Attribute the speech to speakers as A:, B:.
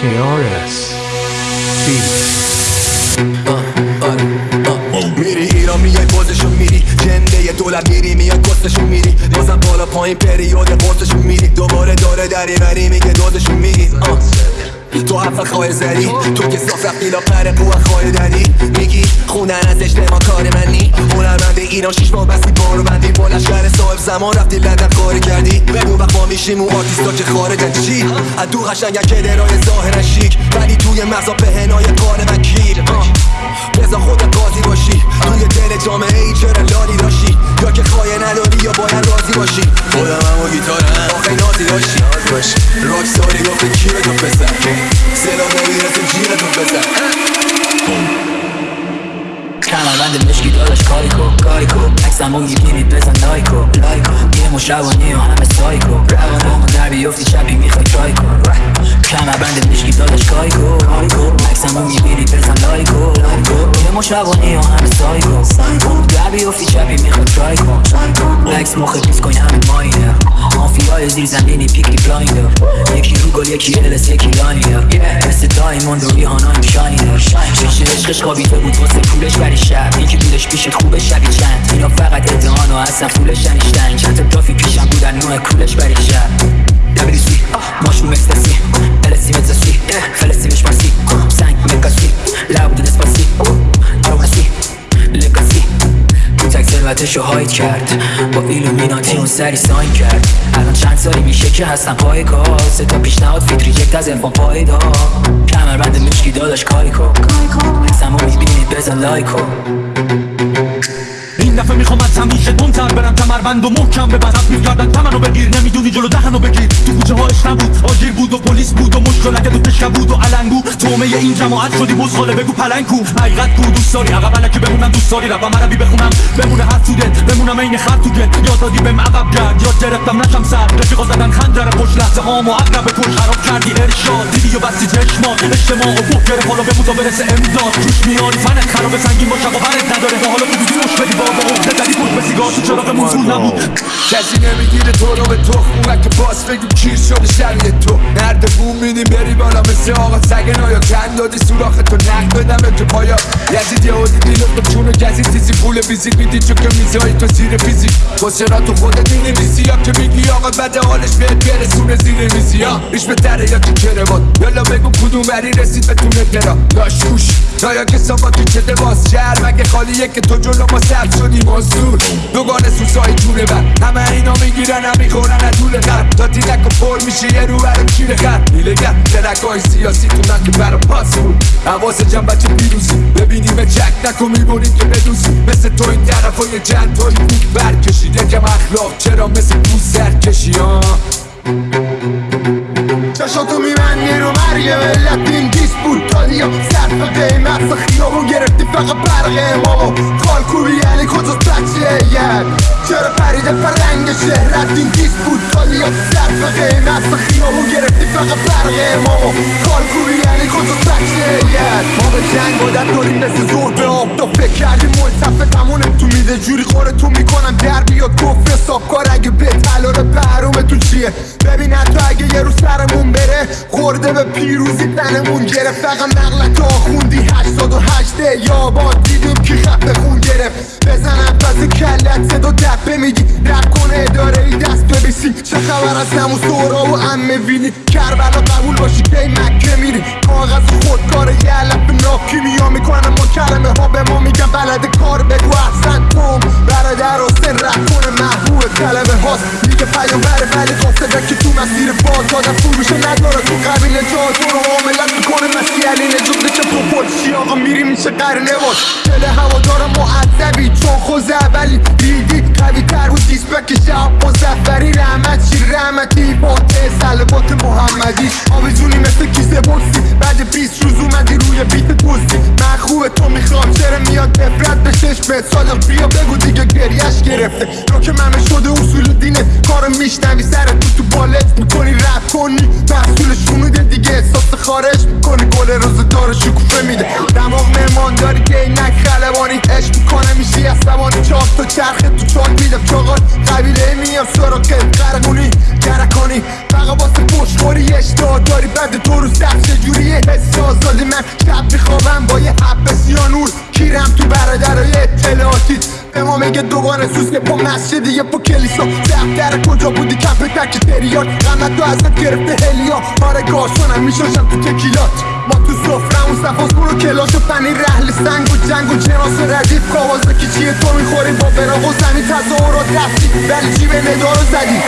A: KRS
B: میری ایران میای بازشون میری. جنده دولت میری میای کستشون میری. بازم بالا پایین پریود قرصشون میری. دوباره داره دری بری میگه دوزشون میری. تو حرف خواه زدی تو که صاف رفتی لا پر قوه خواه داری میگی خونن از اجتماع کار منی؟ هنرمند ایران شیش ماه بستی بارو بندی. با لشکر صاحب زمان رفتی لندن کاری کردی. اون وقت ما میشیم اون آرتیستا که خارجن چی؟ از دو قشنگن که درای ظاهر شیک. ولی توی مغزا پهنای قال من کیر. بزا خود قاضی باشی. توی دل جامعه ای چرا لالی داشتی یا که خواهی نداری؟ باشی. خودم هم و گیتارم. آخه نازی داشتی راک ساری گفته کیرتون بزن صدا نمی‌رسه جیرتون بزن
C: کمربند مشکی داداش کاری کن کاری کن عکسمو می‌بینی بزن لایکو لایکو یه مش روانی و همه سایکو روانمو در بیفتی شبی می‌خوای ترای کن کمربند مشکی داداش کاری کن کاری کن عکسمو می‌بینی بزن لایکو لایکو یه مش روانی و همه سایکو در بیفتی شبی می‌خوای ترای کن عکس مخ بیس کن همه ماینه مافیای زیر زمینی پیکی بلایندر یکی رو گل یکی الس یکی لاینر مثل دایموند و ریحانا شاینر شیشه عشقش خوابیده بود واسه پولش بری شب یکی بودش پیشت خوبه شبی چند اینا فقط ادهان و اصلا فولش ننیشتن چند تا جافی پیشم بودن نوع کولش بری شب سوی ماشون مستسی السی متزسی فلسی مش تک ثروتشو هاید کرد. با ایلومیناتی اون سری ساین کرد. الان چند سالی میشه که هستم پای کار سه تا پیشنهاد فیتری یک از الفان پایدا. کمربند مشکی داداش کاری کن. حسمو می‌بینی بزن لایکو
D: دفعه می‌خوام از همیشه دونتر برم. کمربند و محکم به بدت می‌کردن تمنو بگیر. نمی‌دونی جلو دهنو بگیر. تو کوچه هاش نبود آجیر بود و پلیس بود و مشکل اگه پشکه بود و علنگو. تومه این جماعت شدی بزغاله بگو پلنگ کو حقیقت کو دوست داری؟ عقب علکی بمونم دوست داری ربم عربی بخونم. بمونه هر تو دل. بمونم این خر تو گل یاد دادی بهم عقب گرد. یاد گرفتم. نشم سر. رفیقا زدن خنجر. پشت لحظه هامو عقرب کش خراب کردی. ارشاد. دیدی و بستی چشمات. اجتماع و بوک گرفت حالا به برسه امضا. توش میاری فنت خراب سنگین باشه و برت نداره. حالا تو مش بدی بابا زدی پشت به سیگار تو چراغ موزول نبود
B: کسی نمی‌گیره تو رو به تخم که باز بگیم کیر شده شبیه تو نرد بوم میدیم بری بالا مثل آقا سگ نایا کن دادی سوراخ تو نق بدم تو پایا یزید یه دیلت به چون ویزیت میدی چون که میزایی تو زیر فیزیک را تو خودت می‌نویسی یا که میگی آقا بد حالش بهت برسونه زیر میزی ها ریش به تره یا تو کروات یالا بگو کدوم بری رسید به تونه درا داش گوش نایا که سابا تو چه باز شهر مگه خالیه که تو جلو ما سر شدی مزدور دوگانه سوسای جونه بر همه اینا می‌گیرن هم می‌خورن از طول خط تا تیرک و پر میشه یه رو برم کیر خط های سیاسی تو که برا پاس بود حواس بچه پیروزی ببینیم چک نکن میبونیم که بدوزی مثل تو این طرف های چند توی بود برکشیده کم اخلاق چرا مثل تو سر کشی ها
E: چشاتو میبندی رو مرگ ملت این دیس بود تالیا صرف قیمت خیابون گرفتی فقط برق امامو خالکوبی یعنی کجا بچه ید چرا پریده فرنگ شهرت این دیس بود تالیا صرف قیمت خیابون گرفتی فقط برق امامو خالکوبی یعنی کجا ید ما به جنگ عادت داریم مثل زور به آب. تا فکر کردیم ملتفه تمونه تو میده جوری خوره تو می‌کنم در بیاد. کفر حساب کار اگه به تلار پروم تو چیه؟ ببین حتی اگه یه رو سرمون بره خورده به پیروزی تنمون گرفت. فقط دیدیم که خفه خون گرفت. بزنم پس کلت صدا دپه میگی. رب کنه اداره ای دست ببیسی. چه خبر از نمو سورا و امه وینی؟ کربلا قبول باشی که مکه میری. کاغذ خودکار یه علف ناکی میا می‌کنم ما کلمه ها به ما میگن بلد کار بگو احسن توم. برادر حسین رد کنه محبوب کلمه هاست. میگه پیامبره ولی قاصده که تو مسیر باز آدم فروشه نداره تو قبیل جا تو رو میشه قرنه باش دل هوادارم معذبی. چون خوز اولی. دیدی قوی تر بود دیست بکشه. مزفری رحمت چی رحمتی فاتح سلوات محمدی. آویزونی مثل کیسه بکسی بعد 20 روز اومدی روی بیت دوستی. من خوبه تو می‌خوام. چرا میاد نفرت به چشمت صادق بیا بگو دیگه گریش گرفته. رو که ممه شده اصول دینه. کارو میشنوی سر تو تو بالت می‌کنی. کنی محصول شنوده دیگه احساس خارش می‌کنی. گل روزدار شکوفه میده. دماغ مهمان داری که اینک خلبانی عشق می‌کنه. میشی عصبانی چاک تو چرخه تو چاک میده. چاقال قبیله میام سراغ قرقونی گرکانی. فقط واسه پشت خوری چطوری اشتها داری. بعد تو رو سر چجوری حس آزادی من. شب میخوابم با یه حب میگه دوباره که پا مسجد یه پا کلیسا. دفتر کجا بودی؟ کمپ تک تریات غمت تو ازت گرفته هلیا آره گارسونم میشاشم تو تکیلات. ما تو سفرمون صفاز برو کلاس و پنیر رحل سنگ و جنگ و جناس ردیف. کاواز چیه تو می‌خوری با براغ و زمین. تظاهرات رفتی ولی جیب ندارو زدی.